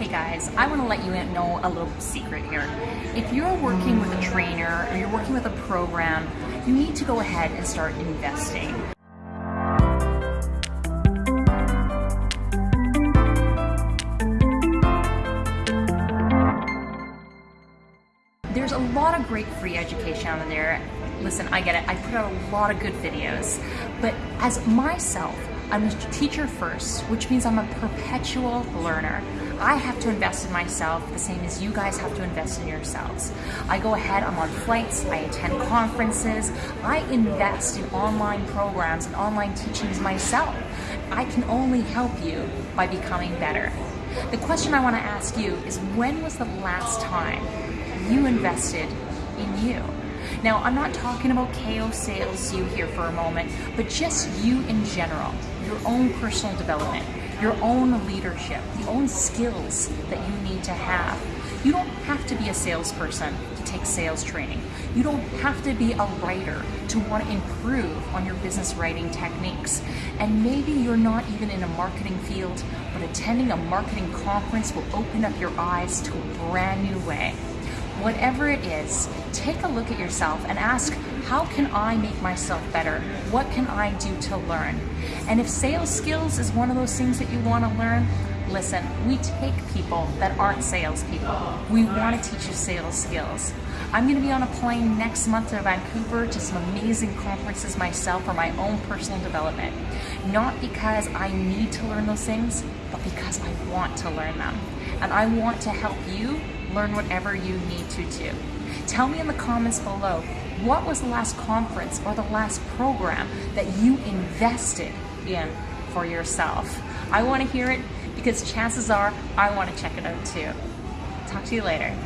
Hey guys, I want to let you know a little secret here. If you're working with a trainer or you're working with a program, you need to go ahead and start investing. There's a lot of great free education out there. Listen, I get it. I put out a lot of good videos. But as myself, I'm a teacher first, which means I'm a perpetual learner. I have to invest in myself the same as you guys have to invest in yourselves. I go ahead, I'm on flights, I attend conferences, I invest in online programs and online teachings myself. I can only help you by becoming better. The question I want to ask you is when was the last time you invested in you? Now, I'm not talking about KO Sales You here for a moment, but just you in general, your own personal development, your own leadership, the own skills that you need to have. You don't have to be a salesperson to take sales training. You don't have to be a writer to want to improve on your business writing techniques. And maybe you're not even in a marketing field, but attending a marketing conference will open up your eyes to a brand new way whatever it is, take a look at yourself and ask, how can I make myself better? What can I do to learn? And if sales skills is one of those things that you want to learn, listen, we take people that aren't salespeople. We want to teach you sales skills. I'm going to be on a plane next month to Vancouver to some amazing conferences myself for my own personal development. Not because I need to learn those things, but because I want to learn them. And I want to help you learn whatever you need to do. Tell me in the comments below, what was the last conference or the last program that you invested in for yourself? I want to hear it because chances are I want to check it out too. Talk to you later.